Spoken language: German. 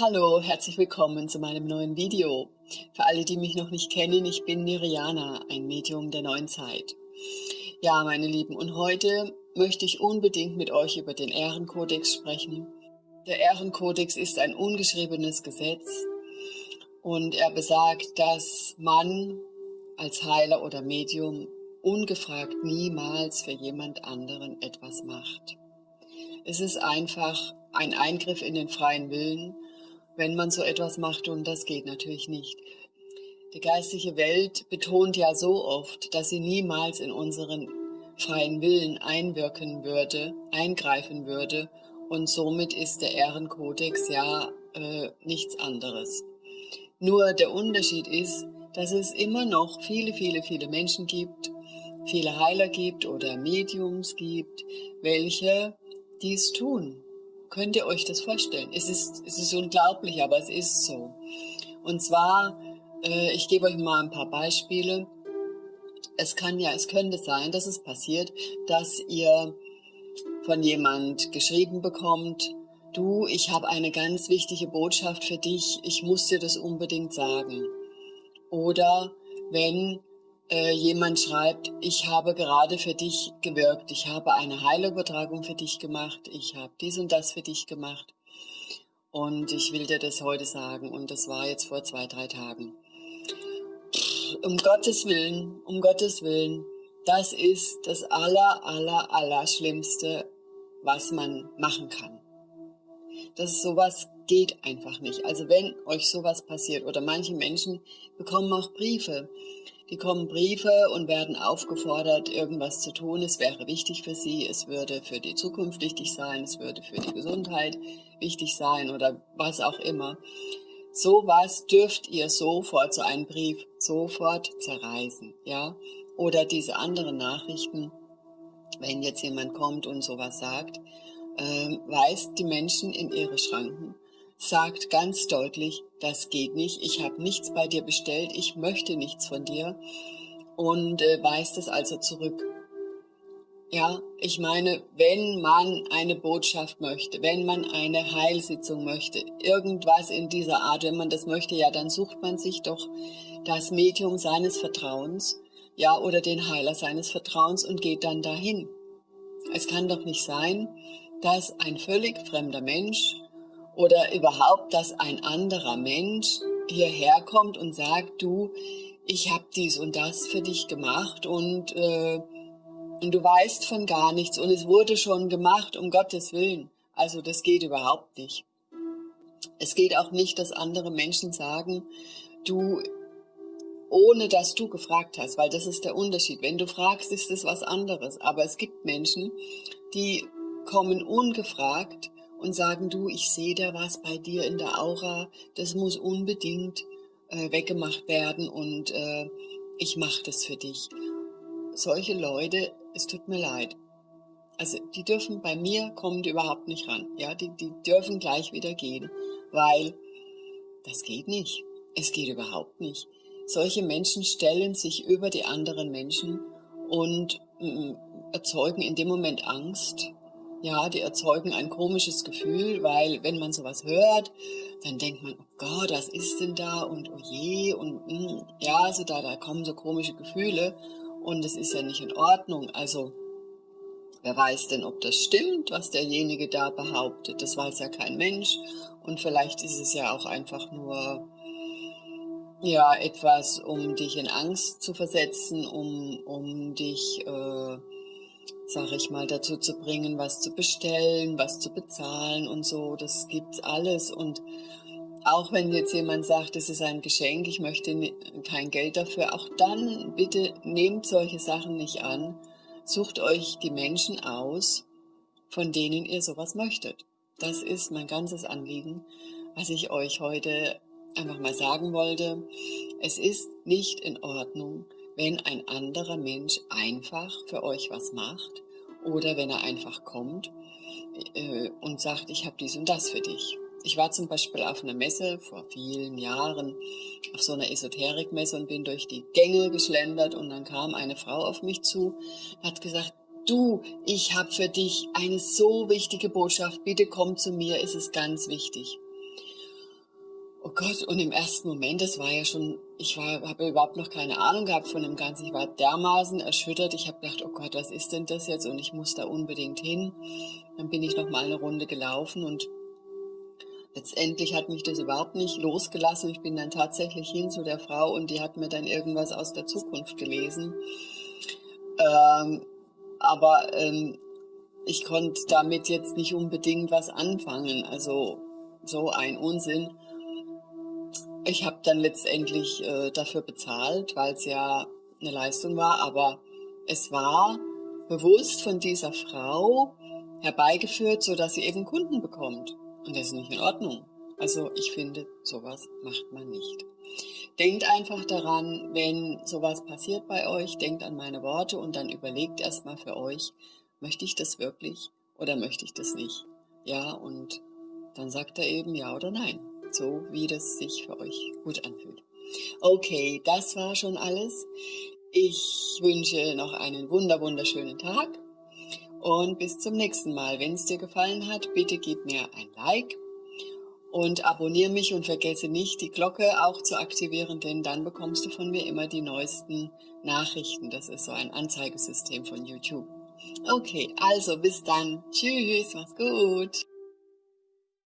Hallo, herzlich willkommen zu meinem neuen Video. Für alle, die mich noch nicht kennen, ich bin Niriana, ein Medium der neuen Zeit. Ja, meine Lieben, und heute möchte ich unbedingt mit euch über den Ehrenkodex sprechen. Der Ehrenkodex ist ein ungeschriebenes Gesetz und er besagt, dass man als Heiler oder Medium ungefragt niemals für jemand anderen etwas macht. Es ist einfach ein Eingriff in den freien Willen wenn man so etwas macht und das geht natürlich nicht. Die geistige Welt betont ja so oft, dass sie niemals in unseren freien Willen einwirken würde, eingreifen würde und somit ist der Ehrenkodex ja äh, nichts anderes. Nur der Unterschied ist, dass es immer noch viele, viele, viele Menschen gibt, viele Heiler gibt oder Mediums gibt, welche dies tun. Könnt ihr euch das vorstellen? Es ist, es ist unglaublich, aber es ist so. Und zwar, äh, ich gebe euch mal ein paar Beispiele. Es kann ja, es könnte sein, dass es passiert, dass ihr von jemand geschrieben bekommt, du, ich habe eine ganz wichtige Botschaft für dich, ich muss dir das unbedingt sagen. Oder wenn äh, jemand schreibt, ich habe gerade für dich gewirkt, ich habe eine Heilübertragung für dich gemacht, ich habe dies und das für dich gemacht. Und ich will dir das heute sagen. Und das war jetzt vor zwei, drei Tagen. Um Gottes Willen, um Gottes Willen, das ist das aller, aller, aller Schlimmste, was man machen kann. Das sowas geht einfach nicht. Also wenn euch sowas passiert oder manche Menschen bekommen auch Briefe, die kommen Briefe und werden aufgefordert, irgendwas zu tun. Es wäre wichtig für sie, es würde für die Zukunft wichtig sein, es würde für die Gesundheit wichtig sein oder was auch immer. Sowas dürft ihr sofort, so einen Brief, sofort zerreißen, ja? Oder diese anderen Nachrichten, wenn jetzt jemand kommt und sowas sagt, äh, weist die Menschen in ihre Schranken sagt ganz deutlich, das geht nicht, ich habe nichts bei dir bestellt, ich möchte nichts von dir und äh, weist es also zurück. Ja, ich meine, wenn man eine Botschaft möchte, wenn man eine Heilsitzung möchte, irgendwas in dieser Art, wenn man das möchte, ja, dann sucht man sich doch das Medium seines Vertrauens, ja, oder den Heiler seines Vertrauens und geht dann dahin. Es kann doch nicht sein, dass ein völlig fremder Mensch oder überhaupt, dass ein anderer Mensch hierher kommt und sagt, du, ich habe dies und das für dich gemacht und, äh, und du weißt von gar nichts und es wurde schon gemacht, um Gottes Willen. Also das geht überhaupt nicht. Es geht auch nicht, dass andere Menschen sagen, du, ohne dass du gefragt hast, weil das ist der Unterschied. Wenn du fragst, ist es was anderes. Aber es gibt Menschen, die kommen ungefragt und sagen, du, ich sehe da was bei dir in der Aura, das muss unbedingt äh, weggemacht werden und äh, ich mache das für dich. Solche Leute, es tut mir leid. Also die dürfen bei mir, kommen überhaupt nicht ran. Ja, die, die dürfen gleich wieder gehen, weil das geht nicht. Es geht überhaupt nicht. Solche Menschen stellen sich über die anderen Menschen und mm, erzeugen in dem Moment Angst ja, die erzeugen ein komisches Gefühl, weil wenn man sowas hört, dann denkt man, oh Gott, was ist denn da und oh je und mm, ja, also da, da kommen so komische Gefühle und es ist ja nicht in Ordnung. Also wer weiß denn, ob das stimmt, was derjenige da behauptet? Das weiß ja kein Mensch und vielleicht ist es ja auch einfach nur ja etwas, um dich in Angst zu versetzen, um, um dich äh, sag ich mal, dazu zu bringen, was zu bestellen, was zu bezahlen und so. Das gibt's alles. Und auch wenn jetzt jemand sagt, es ist ein Geschenk, ich möchte kein Geld dafür, auch dann bitte nehmt solche Sachen nicht an. Sucht euch die Menschen aus, von denen ihr sowas möchtet. Das ist mein ganzes Anliegen, was ich euch heute einfach mal sagen wollte. Es ist nicht in Ordnung, wenn ein anderer Mensch einfach für euch was macht oder wenn er einfach kommt äh, und sagt, ich habe dies und das für dich. Ich war zum Beispiel auf einer Messe vor vielen Jahren, auf so einer Esoterikmesse und bin durch die Gänge geschlendert und dann kam eine Frau auf mich zu, hat gesagt, du, ich habe für dich eine so wichtige Botschaft, bitte komm zu mir, es ist ganz wichtig. Oh Gott, und im ersten Moment, das war ja schon, ich habe überhaupt noch keine Ahnung gehabt von dem Ganzen. Ich war dermaßen erschüttert. Ich habe gedacht, oh Gott, was ist denn das jetzt? Und ich muss da unbedingt hin. Dann bin ich noch mal eine Runde gelaufen und letztendlich hat mich das überhaupt nicht losgelassen. Ich bin dann tatsächlich hin zu der Frau und die hat mir dann irgendwas aus der Zukunft gelesen. Ähm, aber ähm, ich konnte damit jetzt nicht unbedingt was anfangen. Also so ein Unsinn. Ich habe dann letztendlich äh, dafür bezahlt, weil es ja eine Leistung war, aber es war bewusst von dieser Frau herbeigeführt, so dass sie eben Kunden bekommt. Und das ist nicht in Ordnung. Also ich finde, sowas macht man nicht. Denkt einfach daran, wenn sowas passiert bei euch, denkt an meine Worte und dann überlegt erstmal für euch, möchte ich das wirklich oder möchte ich das nicht? Ja, und dann sagt er eben ja oder nein, so wie das sich für euch gut anfühlt. Okay, das war schon alles. Ich wünsche noch einen wunder wunderschönen Tag und bis zum nächsten Mal. Wenn es dir gefallen hat, bitte gib mir ein Like und abonniere mich und vergesse nicht, die Glocke auch zu aktivieren, denn dann bekommst du von mir immer die neuesten Nachrichten. Das ist so ein Anzeigesystem von YouTube. Okay, also bis dann. Tschüss, mach's gut.